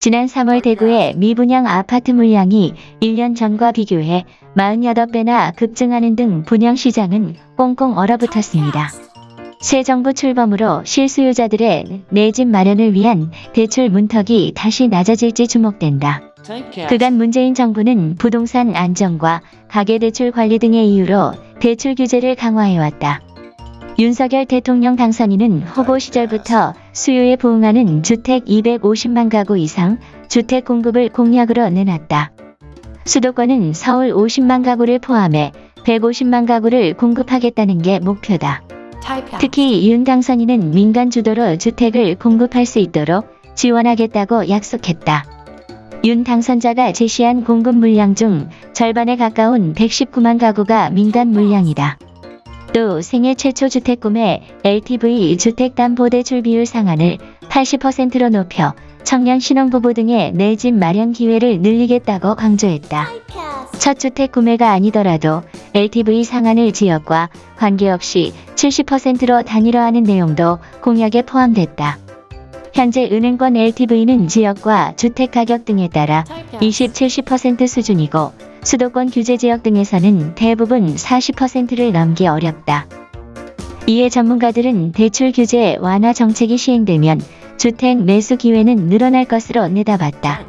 지난 3월 대구의 미분양 아파트 물량이 1년 전과 비교해 48배나 급증하는 등 분양 시장은 꽁꽁 얼어붙었습니다. 새 정부 출범으로 실수요자들의 내 집 마련을 위한 대출 문턱이 다시 낮아질지 주목된다. 그간 문재인 정부는 부동산 안정과 가계대출 관리 등의 이유로 대출 규제를 강화해왔다. 윤석열 대통령 당선인은 후보 시절부터 수요에 부응하는 주택 250만 가구 이상 주택 공급을 공약으로 내놨다. 수도권은 서울 50만 가구를 포함해 150만 가구를 공급하겠다는 게 목표다. 특히 윤 당선인은 민간 주도로 주택을 공급할 수 있도록 지원하겠다고 약속했다. 윤 당선자가 제시한 공급 물량 중 절반에 가까운 119만 가구가 민간 물량이다. 또 생애 최초 주택 구매 LTV 주택담보대출 비율 상한을 80%로 높여 청년 신혼부부 등의 내 집 마련 기회를 늘리겠다고 강조했다. 첫 주택 구매가 아니더라도 LTV 상한을 지역과 관계없이 70%로 단일화하는 내용도 공약에 포함됐다. 현재 은행권 LTV는 지역과 주택 가격 등에 따라 20, 70% 수준이고 수도권 규제 지역 등에서는 대부분 40%를 넘기 어렵다. 이에 전문가들은 대출 규제 완화 정책이 시행되면 주택 매수 기회는 늘어날 것으로 내다봤다.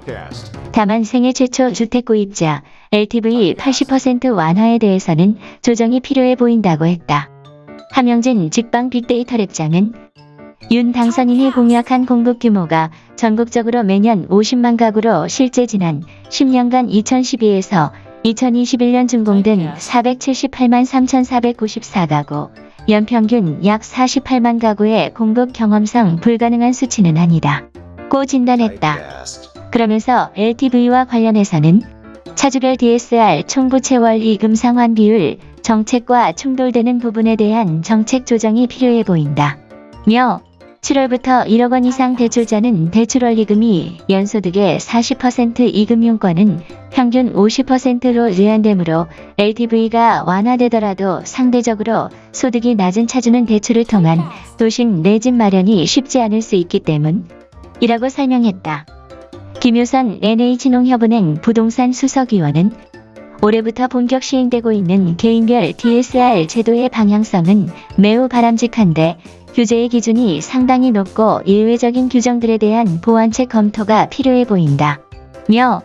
다만 생애 최초 주택 구입자 LTV 80% 완화에 대해서는 조정이 필요해 보인다고 했다. 함영진 직방 빅데이터 랩장은 윤 당선인이 공약한 공급 규모가 전국적으로 매년 50만 가구로 실제 지난 10년간 2012에서 2021년 준공된 478만 3,494가구, 연평균 약 48만 가구의 공급 경험상 불가능한 수치는 아니다. 고 진단했다. 그러면서 LTV와 관련해서는 차주별 DSR 총부채월 이금 상환 비율 정책과 충돌되는 부분에 대한 정책 조정이 필요해 보인다. 며 7월부터 1억 원 이상 대출자는 대출원리금이 연소득의 40% 이금융권은 평균 50%로 제한되므로 LTV가 완화되더라도 상대적으로 소득이 낮은 차주는 대출을 통한 도식 내집 마련이 쉽지 않을 수 있기 때문이라고 설명했다. 김효선 NH농협은행 부동산 수석위원은 올해부터 본격 시행되고 있는 개인별 DSR 제도의 방향성은 매우 바람직한데 규제의 기준이 상당히 높고 예외적인 규정들에 대한 보완책 검토가 필요해 보인다. 며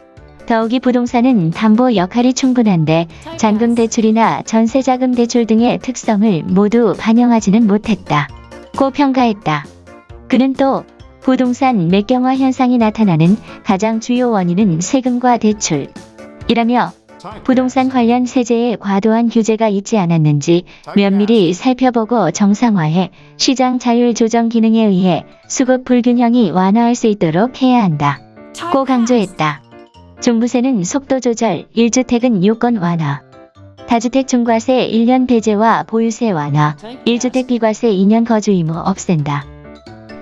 더욱이 부동산은 담보 역할이 충분한데 잔금 대출이나 전세자금 대출 등의 특성을 모두 반영하지는 못했다. 고 평가했다. 그는 또 부동산 매경화 현상이 나타나는 가장 주요 원인은 세금과 대출. 이라며 부동산 관련 세제에 과도한 규제가 있지 않았는지 면밀히 살펴보고 정상화해 시장 자율 조정 기능에 의해 수급 불균형이 완화할 수 있도록 해야 한다. 고 강조했다. 종부세는 속도 조절, 1주택은 요건 완화. 다주택 중과세 1년 배제와 보유세 완화, 1주택 비과세 2년 거주 의무 없앤다.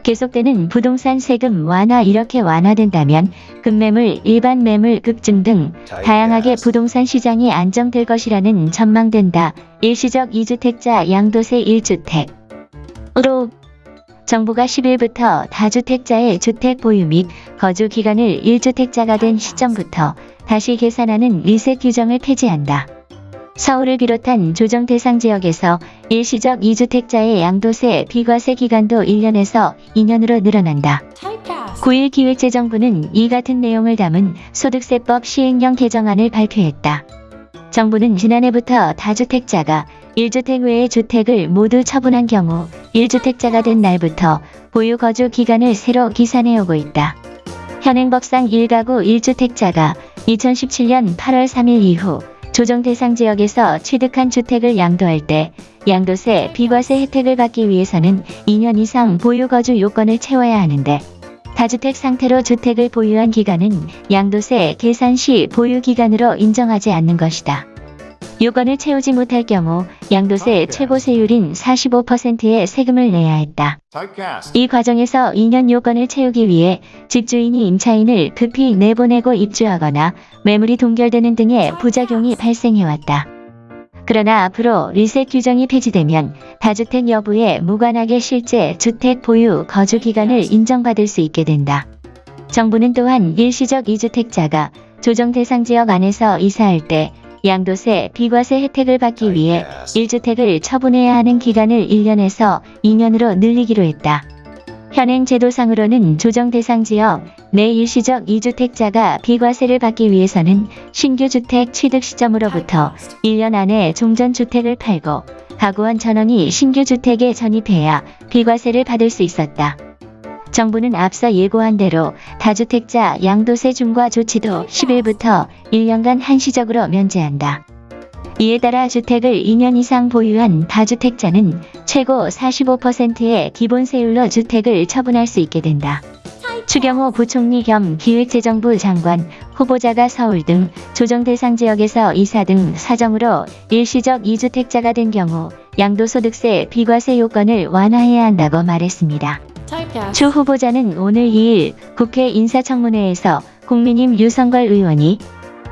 계속되는 부동산 세금 완화 이렇게 완화된다면 급매물, 일반 매물 급증 등 다양하게 부동산 시장이 안정될 것이라는 전망된다. 일시적 2주택자 양도세 1주택 으로 정부가 10일부터 다주택자의 주택 보유 및 거주 기간을 1주택자가 된 시점부터 다시 계산하는 리셋 규정을 폐지한다. 서울을 비롯한 조정 대상 지역에서 일시적 2주택자의 양도세 비과세 기간도 1년에서 2년으로 늘어난다. 9일 기획재정부는 이 같은 내용을 담은 소득세법 시행령 개정안을 발표했다. 정부는 지난해부터 다주택자가 1주택 외의 주택을 모두 처분한 경우 1주택자가 된 날부터 보유 거주 기간을 새로 기산해 오고 있다. 현행법상 1가구 1주택자가 2017년 8월 3일 이후 조정 대상 지역에서 취득한 주택을 양도할 때 양도세, 비과세 혜택을 받기 위해서는 2년 이상 보유 거주 요건을 채워야 하는데 다주택 상태로 주택을 보유한 기간은 양도세 계산 시 보유 기간으로 인정하지 않는 것이다. 요건을 채우지 못할 경우 양도세 최고 세율인 45%의 세금을 내야 했다. 이 과정에서 2년 요건을 채우기 위해 집주인이 임차인을 급히 내보내고 입주하거나 매물이 동결되는 등의 부작용이 발생해왔다. 그러나 앞으로 리셋 규정이 폐지되면 다주택 여부에 무관하게 실제 주택 보유 거주 기간을 인정받을 수 있게 된다. 정부는 또한 일시적 이주택자가 조정 대상 지역 안에서 이사할 때 양도세, 비과세 혜택을 받기 위해 1주택을 처분해야 하는 기간을 1년에서 2년으로 늘리기로 했다. 현행 제도상으로는 조정 대상 지역 내 일시적 2주택자가 비과세를 받기 위해서는 신규 주택 취득 시점으로부터 1년 안에 종전 주택을 팔고 가구원 전원이 신규 주택에 전입해야 비과세를 받을 수 있었다. 정부는 앞서 예고한 대로 다주택자 양도세 중과 조치도 10일부터 1년간 한시적으로 면제한다. 이에 따라 주택을 2년 이상 보유한 다주택자는 최고 45%의 기본세율로 주택을 처분할 수 있게 된다. 추경호 부총리 겸 기획재정부 장관 후보자가 서울 등 조정 대상 지역에서 이사 등 사정으로 일시적 2주택자가 된 경우 양도소득세 비과세 요건을 완화해야 한다고 말했습니다. 추 후보자는 오늘 2일 국회 인사청문회에서 국민힘 유성걸 의원이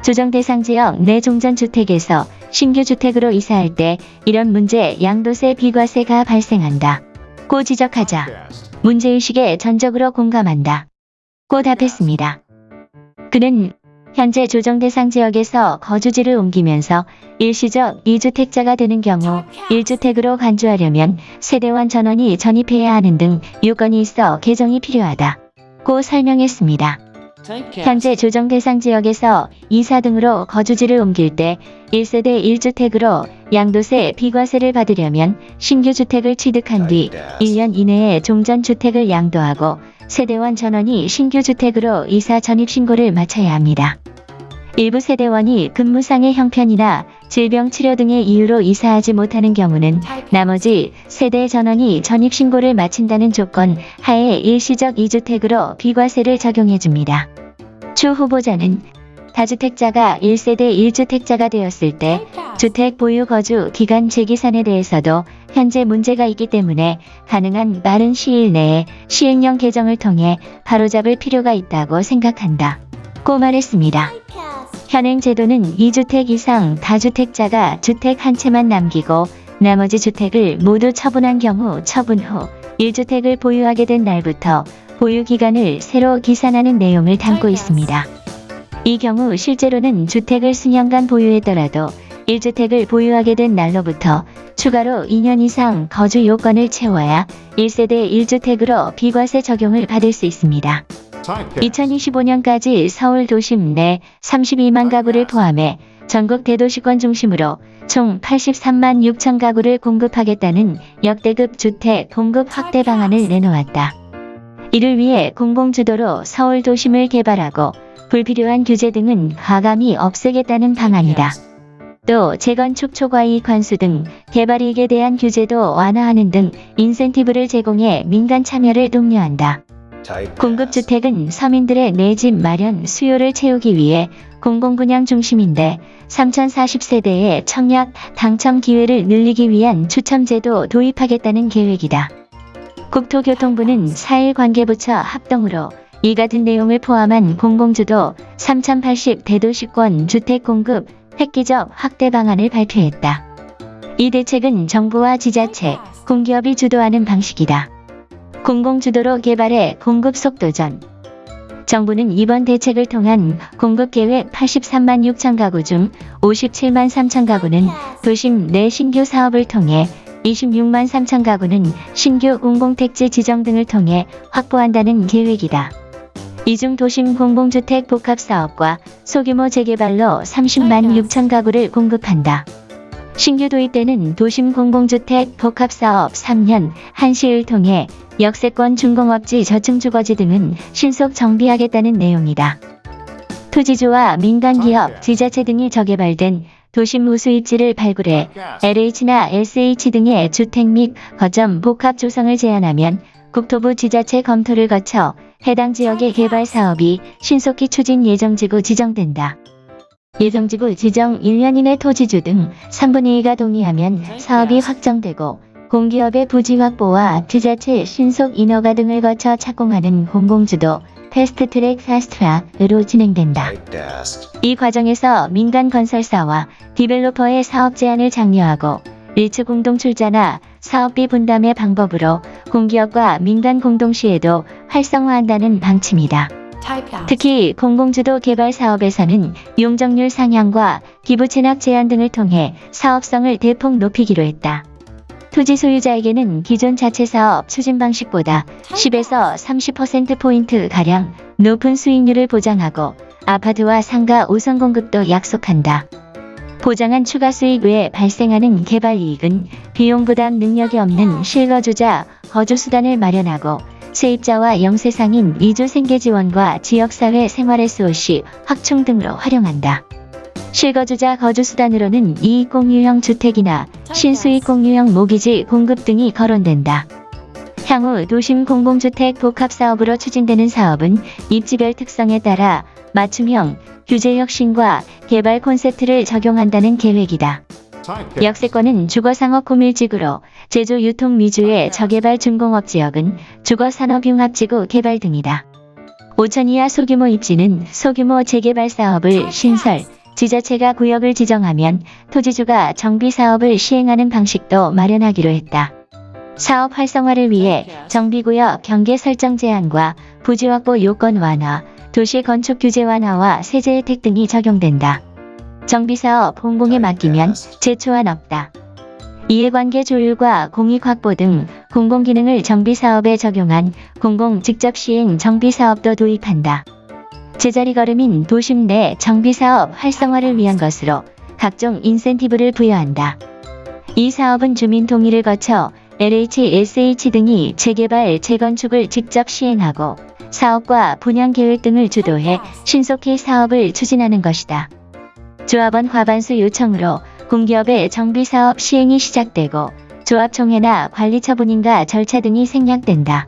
조정 대상 지역 내 종전주택에서 신규 주택으로 이사할 때 이런 문제 양도세 비과세가 발생한다. 고 지적하자 문제의식에 전적으로 공감한다. 고 답했습니다. 그는 현재 조정 대상 지역에서 거주지를 옮기면서 일시적 2주택자가 되는 경우 1주택으로 간주하려면 세대원 전원이 전입해야 하는 등 요건이 있어 개정이 필요하다. 고 설명했습니다. 현재 조정 대상 지역에서 이사 등으로 거주지를 옮길 때 1세대 1주택으로 양도세 비과세를 받으려면 신규 주택을 취득한 뒤 1년 이내에 종전 주택을 양도하고 세대원 전원이 신규 주택으로 이사 전입 신고를 마쳐야 합니다. 일부 세대원이 근무상의 형편이나 질병 치료 등의 이유로 이사하지 못하는 경우는 나머지 세대 전원이 전입 신고를 마친다는 조건 하에 일시적 2주택으로 비과세를 적용해 줍니다. 추 후보자는 다주택자가 1세대 1주택자가 되었을 때 주택 보유 거주 기간 재기산에 대해서도 현재 문제가 있기 때문에 가능한 빠른 시일 내에 시행령 개정을 통해 바로잡을 필요가 있다고 생각한다. 고 말했습니다. 현행 제도는 2주택 이상 다주택자가 주택 한 채만 남기고 나머지 주택을 모두 처분한 경우 처분 후 1주택을 보유하게 된 날부터 보유 기간을 새로 기산하는 내용을 담고 있습니다. 이 경우 실제로는 주택을 수년간 보유했더라도 1주택을 보유하게 된 날로부터 추가로 2년 이상 거주 요건을 채워야 1세대 1주택으로 비과세 적용을 받을 수 있습니다. 2025년까지 서울 도심 내 32만 가구를 포함해 전국 대도시권 중심으로 총 83만 6천 가구를 공급하겠다는 역대급 주택 공급 확대 방안을 내놓았다. 이를 위해 공공주도로 서울 도심을 개발하고 불필요한 규제 등은 과감히 없애겠다는 방안이다. 또 재건축 초과이익 관수 등 개발이익에 대한 규제도 완화하는 등 인센티브를 제공해 민간 참여를 독려한다. 공급주택은 서민들의 내 집 마련 수요를 채우기 위해 공공분양 중심인데 3040세대의 청약 당첨 기회를 늘리기 위한 추첨제도 도입하겠다는 계획이다. 국토교통부는 4일 관계부처 합동으로 이 같은 내용을 포함한 공공주도 3080 대도시권 주택 공급 획기적 확대 방안을 발표했다. 이 대책은 정부와 지자체, 공기업이 주도하는 방식이다. 공공주도로 개발해 공급 속도전. 정부는 이번 대책을 통한 공급계획 83만 6천 가구 중 57만 3천 가구는 도심 내 신규 사업을 통해 26만 3천 가구는 신규 공공택지 지정 등을 통해 확보한다는 계획이다. 이중 도심 공공주택 복합사업과 소규모 재개발로 30만 6천 가구를 공급한다. 신규 도입되는 도심 공공주택 복합사업 3년 한시를 통해 역세권 중공업지 저층주거지 등은 신속 정비하겠다는 내용이다. 토지주와 민간기업, 지자체 등이 저개발된 도심 우수 입지를 발굴해 LH나 SH 등의 주택 및 거점 복합 조성을 제한하면 국토부 지자체 검토를 거쳐 해당 지역의 개발 사업이 신속히 추진 예정지구 지정된다. 예정지구 지정 1년 이내 토지주 등 3분의 2가 동의하면 사업이 확정되고 공기업의 부지 확보와 지자체 신속 인허가 등을 거쳐 착공하는 공공주도 패스트트랙 패스트트랙으로 진행된다. 이 과정에서 민간 건설사와 디벨로퍼의 사업 제한을 장려하고 리츠 공동 출자나 사업비 분담의 방법으로 공기업과 민간 공동시에도 활성화한다는 방침이다. 특히 공공주도 개발 사업에서는 용적률 상향과 기부 체납 제한 등을 통해 사업성을 대폭 높이기로 했다. 토지 소유자에게는 기존 자체 사업 추진 방식보다 10에서 30%포인트 가량 높은 수익률을 보장하고 아파트와 상가 우선 공급도 약속한다. 보장한 추가 수익 외에 발생하는 개발 이익은 비용 부담 능력이 없는 실거주자 거주 수단을 마련하고 세입자와 영세상인 이주 생계 지원과 지역사회 생활 SOC 확충 등으로 활용한다. 실거주자 거주 수단으로는 이익 공유형 주택이나 신수익 공유형 모기지 공급 등이 거론된다. 향후 도심 공공주택 복합 사업으로 추진되는 사업은 입지별 특성에 따라 맞춤형 규제 혁신과 개발 콘셉트를 적용한다는 계획이다. 역세권은 주거상업 구밀지구로 제조 유통 위주의 저개발 준공업 지역은 주거산업융합지구 개발 등이다. 5천 이하 소규모 입지는 소규모 재개발 사업을 신설, 지자체가 구역을 지정하면 토지주가 정비 사업을 시행하는 방식도 마련하기로 했다. 사업 활성화를 위해 정비구역 경계 설정 제한과 부지 확보 요건 완화, 도시 건축 규제 완화와 세제 혜택 등이 적용된다. 정비사업 공공에 맡기면 제초안 없다. 이해관계 조율과 공익 확보 등 공공기능을 정비사업에 적용한 공공 직접 시행 정비사업도 도입한다. 제자리 걸음인 도심 내 정비사업 활성화를 위한 것으로 각종 인센티브를 부여한다. 이 사업은 주민 동의를 거쳐 LHSH 등이 재개발, 재건축을 직접 시행하고 사업과 분양 계획 등을 주도해 신속히 사업을 추진하는 것이다. 조합원 과반수 요청으로 공기업의 정비사업 시행이 시작되고 조합총회나 관리처분인가 절차 등이 생략된다.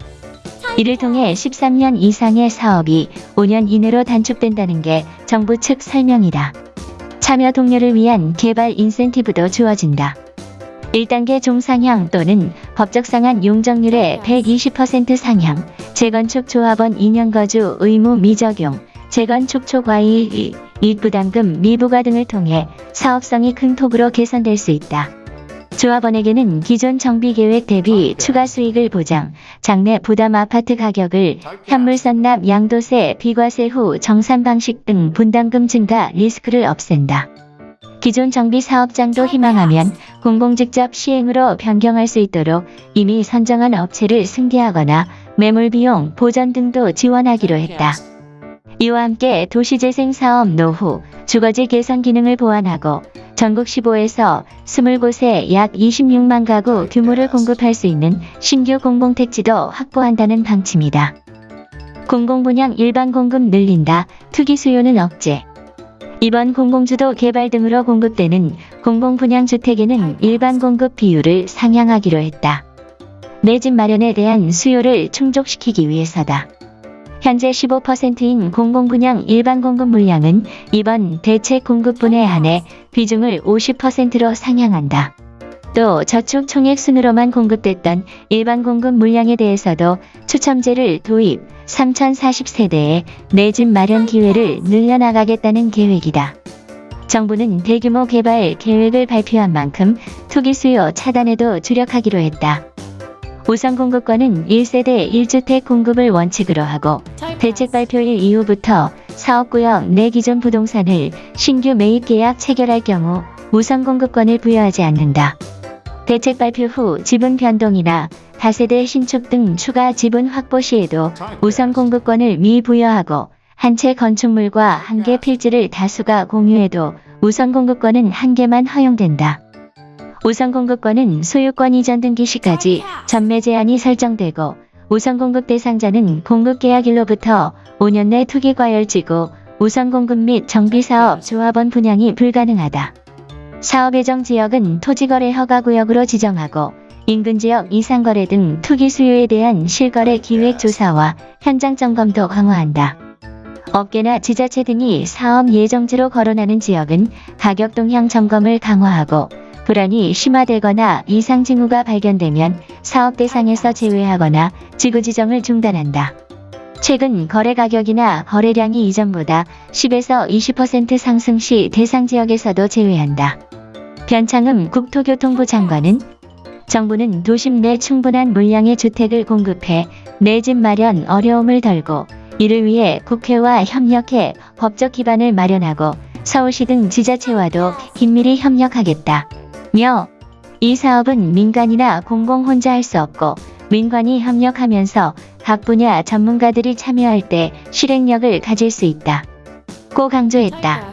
이를 통해 13년 이상의 사업이 5년 이내로 단축된다는 게 정부 측 설명이다. 참여 동료를 위한 개발 인센티브도 주어진다. 1단계 종상향 또는 법적 상한 용적률의 120% 상향, 재건축 조합원 2년 거주 의무 미적용, 재건축 초과이익, 이익부담금 미부과 등을 통해 사업성이 큰 톡으로 개선될 수 있다. 조합원에게는 기존 정비 계획 대비 추가 수익을 보장, 장내 부담 아파트 가격을 현물 선납 양도세, 비과세 후 정산 방식 등 분담금 증가 리스크를 없앤다. 기존 정비 사업장도 희망하면 공공 직접 시행으로 변경할 수 있도록 이미 선정한 업체를 승계하거나 매물 비용 보전 등도 지원하기로 했다. 이와 함께 도시재생 사업 노후, 주거지 개선 기능을 보완하고 전국 15에서 20곳에 약 26만 가구 규모를 공급할 수 있는 신규 공공택지도 확보한다는 방침이다. 공공분양 일반 공급 늘린다. 투기 수요는 억제. 이번 공공주도 개발 등으로 공급되는 공공분양 주택에는 일반 공급 비율을 상향하기로 했다. 내 집 마련에 대한 수요를 충족시키기 위해서다. 현재 15%인 공공분양 일반 공급 물량은 이번 대책 공급분에 한해 비중을 50%로 상향한다. 또 저축 총액 순으로만 공급됐던 일반 공급 물량에 대해서도 추첨제를 도입, 3040세대의 내집 마련 기회를 늘려나가겠다는 계획이다. 정부는 대규모 개발 계획을 발표한 만큼 투기 수요 차단에도 주력하기로 했다. 우선 공급권은 1세대 1주택 공급을 원칙으로 하고 대책 발표일 이후부터 사업구역 내 기존 부동산을 신규 매입 계약 체결할 경우 우선 공급권을 부여하지 않는다. 대책 발표 후 지분 변동이나 다세대 신축 등 추가 지분 확보 시에도 우선 공급권을 미부여하고 한 채 건축물과 한 개 필지를 다수가 공유해도 우선 공급권은 한 개만 허용된다. 우선 공급권은 소유권 이전 등기 시까지 전매 제한이 설정되고 우선 공급 대상자는 공급 계약일로부터 5년 내 투기 과열지구 우선 공급 및 정비사업 조합원 분양이 불가능하다. 사업 예정 지역은 토지거래 허가구역으로 지정하고 인근 지역 이상거래 등 투기 수요에 대한 실거래 기획 조사와 현장 점검도 강화한다. 업계나 지자체 등이 사업 예정지로 거론하는 지역은 가격 동향 점검을 강화하고 불안이 심화되거나 이상 징후가 발견되면 사업 대상에서 제외하거나 지구 지정을 중단한다. 최근 거래 가격이나 거래량이 이전보다 10에서 20% 상승 시 대상 지역에서도 제외한다. 변창흠 국토교통부 장관은 정부는 도심 내 충분한 물량의 주택을 공급해 내 집 마련 어려움을 덜고 이를 위해 국회와 협력해 법적 기반을 마련하고 서울시 등 지자체와도 긴밀히 협력하겠다. 며, 이 사업은 민간이나 공공 혼자 할 수 없고 민관이 협력하면서 각 분야 전문가들이 참여할 때 실행력을 가질 수 있다. 고 강조했다.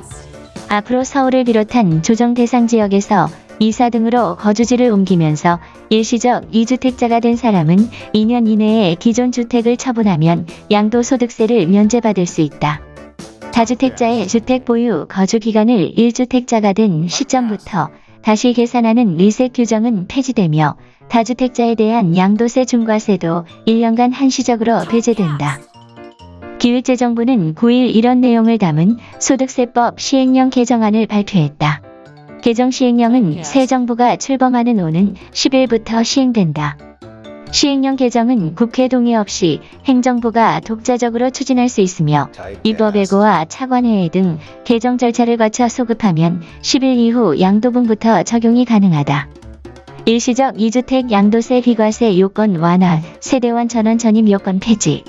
앞으로 서울을 비롯한 조정 대상 지역에서 이사 등으로 거주지를 옮기면서 일시적 2주택자가 된 사람은 2년 이내에 기존 주택을 처분하면 양도소득세를 면제받을 수 있다. 다주택자의 주택 보유 거주 기간을 1주택자가 된 시점부터 다시 계산하는 리셋 규정은 폐지되며 다주택자에 대한 양도세 중과세도 1년간 한시적으로 배제된다. 기획재정부는 9일 이런 내용을 담은 소득세법 시행령 개정안을 발표했다. 개정 시행령은 새 정부가 출범하는 오는 10일부터 시행된다. 시행령 개정은 국회 동의 없이 행정부가 독자적으로 추진할 수 있으며 입법예고와 차관회의 등 개정 절차를 거쳐 소급하면 10일 이후 양도분부터 적용이 가능하다. 일시적 2주택 양도세 비과세 요건 완화, 세대원 전원 전입 요건 폐지.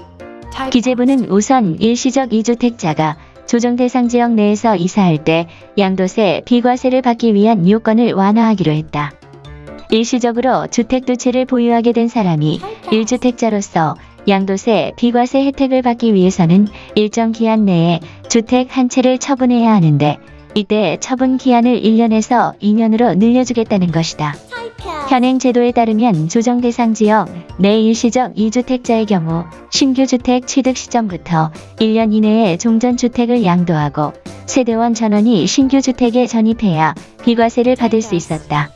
기재부는 우선 일시적 2주택자가 조정 대상 지역 내에서 이사할 때 양도세 비과세를 받기 위한 요건을 완화하기로 했다. 일시적으로 주택 두 채를 보유하게 된 사람이 1주택자로서 양도세 비과세 혜택을 받기 위해서는 일정 기한 내에 주택 한 채를 처분해야 하는데 이때 처분 기한을 1년에서 2년으로 늘려주겠다는 것이다. 현행 제도에 따르면 조정 대상 지역 내 일시적 2주택자의 경우 신규 주택 취득 시점부터 1년 이내에 종전주택을 양도하고 세대원 전원이 신규 주택에 전입해야 비과세를 받을 수 있었다.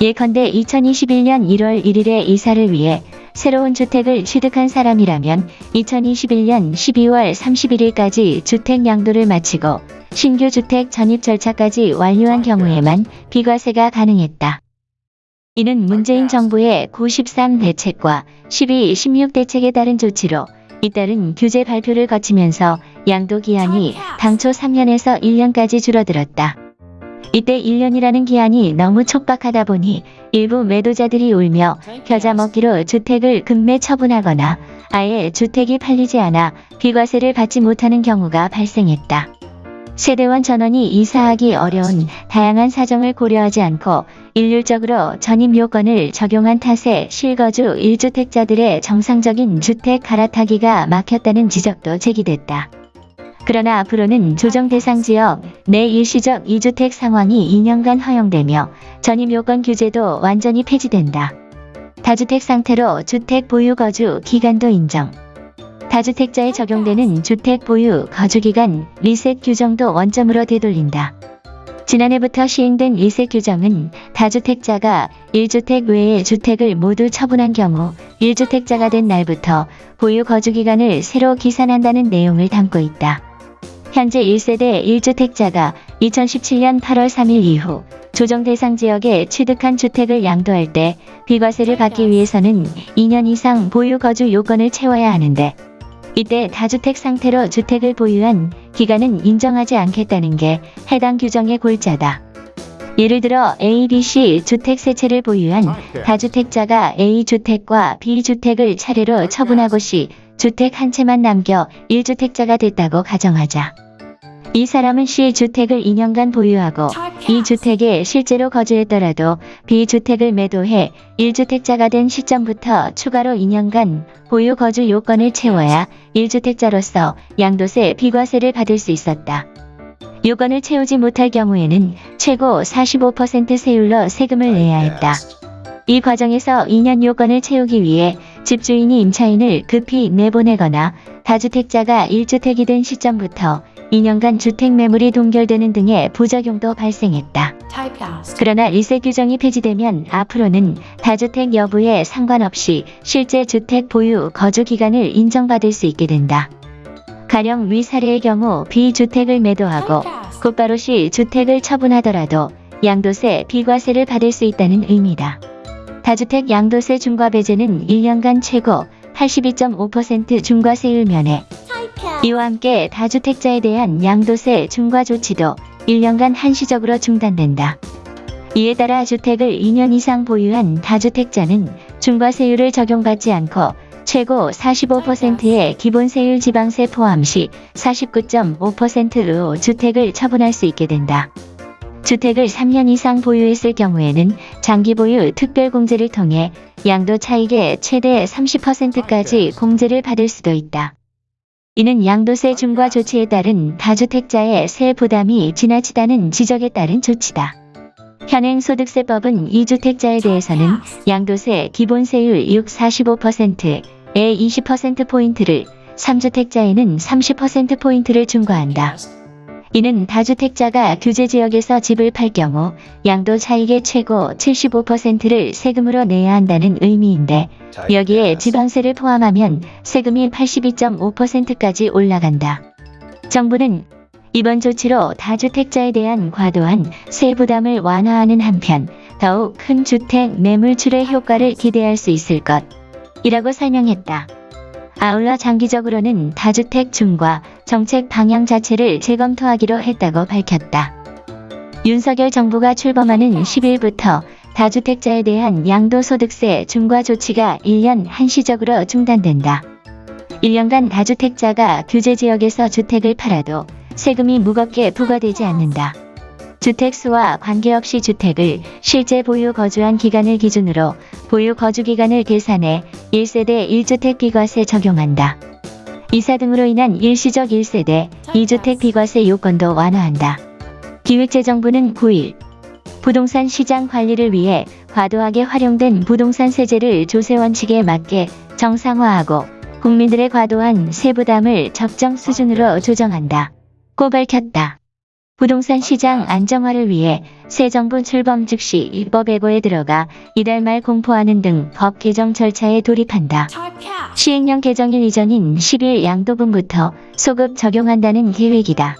예컨대 2021년 1월 1일에 이사를 위해 새로운 주택을 취득한 사람이라면 2021년 12월 31일까지 주택 양도를 마치고 신규 주택 전입 절차까지 완료한 경우에만 비과세가 가능했다. 이는 문재인 정부의 93 대책과 12, 16 대책에 따른 조치로 잇따른 규제 발표를 거치면서 양도 기한이 당초 3년에서 1년까지 줄어들었다. 이때 1년이라는 기한이 너무 촉박하다 보니 일부 매도자들이 울며 겨자 먹기로 주택을 급매 처분하거나 아예 주택이 팔리지 않아 비과세를 받지 못하는 경우가 발생했다. 세대원 전원이 이사하기 어려운 다양한 사정을 고려하지 않고 일률적으로 전입 요건을 적용한 탓에 실거주 1주택자들의 정상적인 주택 갈아타기가 막혔다는 지적도 제기됐다. 그러나 앞으로는 조정 대상 지역 내 일시적 2주택 상황이 2년간 허용되며 전입 요건 규제도 완전히 폐지된다. 다주택 상태로 주택 보유 거주 기간도 인정. 다주택자에 적용되는 주택 보유 거주 기간 리셋 규정도 원점으로 되돌린다. 지난해부터 시행된 리셋 규정은 다주택자가 1주택 외의 주택을 모두 처분한 경우 1주택자가 된 날부터 보유 거주기간을 새로 기산한다는 내용을 담고 있다. 현재 1세대 1주택자가 2017년 8월 3일 이후 조정 대상 지역에 취득한 주택을 양도할 때 비과세를 받기 위해서는 2년 이상 보유 거주 요건을 채워야 하는데 이때 다주택 상태로 주택을 보유한 기간은 인정하지 않겠다는 게 해당 규정의 골자다. 예를 들어 A, B, C 주택 세 채를 보유한 다주택자가 A주택과 B주택을 차례로 처분하고 시 주택 한 채만 남겨 1주택자가 됐다고 가정하자. 이 사람은 C주택을 2년간 보유하고 이 주택에 실제로 거주했더라도 B주택을 매도해 1주택자가 된 시점부터 추가로 2년간 보유 거주 요건을 채워야 1주택자로서 양도세 비과세를 받을 수 있었다. 요건을 채우지 못할 경우에는 최고 45% 세율로 세금을 내야 했다. 이 과정에서 2년 요건을 채우기 위해 집주인이 임차인을 급히 내보내거나 다주택자가 1주택이 된 시점부터 2년간 주택 매물이 동결되는 등의 부작용도 발생했다. 그러나 리셋 규정이 폐지되면 앞으로는 다주택 여부에 상관없이 실제 주택 보유 거주 기간을 인정받을 수 있게 된다. 가령 위 사례의 경우 비주택을 매도하고 곧바로 시 주택을 처분하더라도 양도세 비과세를 받을 수 있다는 의미다. 다주택 양도세 중과 배제는 1년간 최고 82.5% 중과세율 면에 이와 함께 다주택자에 대한 양도세 중과 조치도 1년간 한시적으로 중단된다. 이에 따라 주택을 2년 이상 보유한 다주택자는 중과세율을 적용받지 않고 최고 45%의 기본세율 지방세 포함 시 49.5%로 주택을 처분할 수 있게 된다. 주택을 3년 이상 보유했을 경우에는 장기 보유 특별공제를 통해 양도 차익의 최대 30%까지 공제를 받을 수도 있다. 이는 양도세 중과 조치에 따른 다주택자의 세 부담이 지나치다는 지적에 따른 조치다. 현행 소득세법은 2주택자에 대해서는 양도세 기본세율 6 45%에 20%포인트를, 3주택자에는 30%포인트를 중과한다. 이는 다주택자가 규제 지역에서 집을 팔 경우 양도 차익의 최고 75%를 세금으로 내야 한다는 의미인데 여기에 지방세를 포함하면 세금이 82.5%까지 올라간다. 정부는 이번 조치로 다주택자에 대한 과도한 세 부담을 완화하는 한편 더욱 큰 주택 매물출의 효과를 기대할 수 있을 것이라고 설명했다. 아울러 장기적으로는 다주택 중과 정책 방향 자체를 재검토하기로 했다고 밝혔다. 윤석열 정부가 출범하는 10일부터 다주택자에 대한 양도소득세 중과 조치가 1년 한시적으로 중단된다. 1년간 다주택자가 규제 지역에서 주택을 팔아도 세금이 무겁게 부과되지 않는다. 주택수와 관계없이 주택을 실제 보유 거주한 기간을 기준으로 보유 거주 기간을 계산해 1세대 1주택 비과세 적용한다. 이사 등으로 인한 일시적 1세대 2주택 비과세 요건도 완화한다. 기획재정부는 9일 부동산 시장 관리를 위해 과도하게 활용된 부동산 세제를 조세 원칙에 맞게 정상화하고 국민들의 과도한 세부담을 적정 수준으로 조정한다. 고 밝혔다. 부동산 시장 안정화를 위해 새 정부 출범 즉시 입법 예고에 들어가 이달 말 공포하는 등 법 개정 절차에 돌입한다. 시행령 개정일 이전인 10일 양도분부터 소급 적용한다는 계획이다.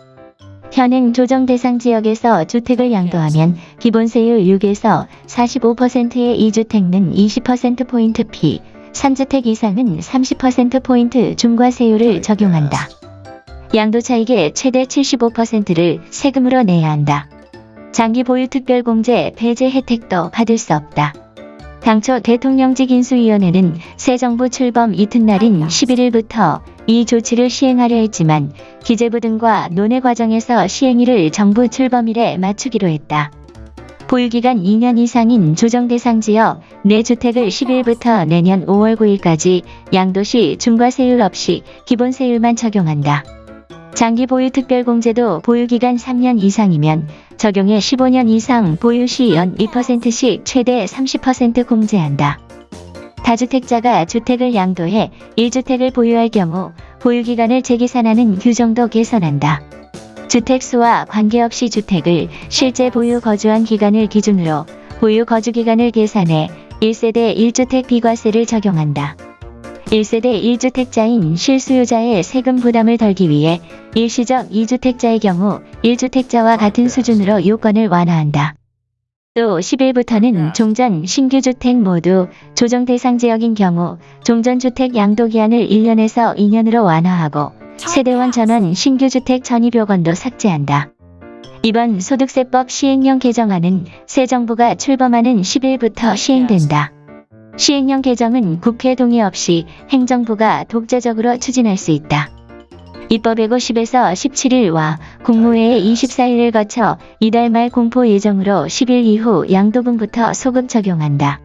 현행 조정 대상 지역에서 주택을 양도하면 기본세율 6에서 45%의 2주택은 20%포인트 피, 3주택 이상은 30%포인트 중과세율을 적용한다. 양도 차익의 최대 75%를 세금으로 내야 한다. 장기 보유 특별공제 배제 혜택도 받을 수 없다. 당초 대통령직 인수위원회는 새 정부 출범 이튿날인 11일부터 이 조치를 시행하려 했지만 기재부 등과 논의 과정에서 시행일을 정부 출범일에 맞추기로 했다. 보유기간 2년 이상인 조정 대상 지역 내 주택을 10일부터 내년 5월 9일까지 양도시 중과세율 없이 기본세율만 적용한다. 장기 보유 특별공제도 보유기간 3년 이상이면 적용해 15년 이상 보유 시 연 2%씩 최대 30% 공제한다. 다주택자가 주택을 양도해 1주택을 보유할 경우 보유기간을 재계산하는 규정도 개선한다. 주택수와 관계없이 주택을 실제 보유 거주한 기간을 기준으로 보유 거주 기간을 계산해 1세대 1주택 비과세를 적용한다. 1세대 1주택자인 실수요자의 세금 부담을 덜기 위해 일시적 2주택자의 경우 1주택자와 같은 수준으로 요건을 완화한다. 또 10일부터는 종전 신규주택 모두 조정 대상 지역인 경우 종전주택 양도 기한을 1년에서 2년으로 완화하고 세대원 전원 신규주택 전입요건도 삭제한다. 이번 소득세법 시행령 개정안은 새 정부가 출범하는 10일부터 시행된다. 시행령 개정은 국회 동의 없이 행정부가 독자적으로 추진할 수 있다. 입법예고 10에서 17일과 국무회의 24일을 거쳐 이달 말 공포 예정으로 10일 이후 양도분부터 소급 적용한다.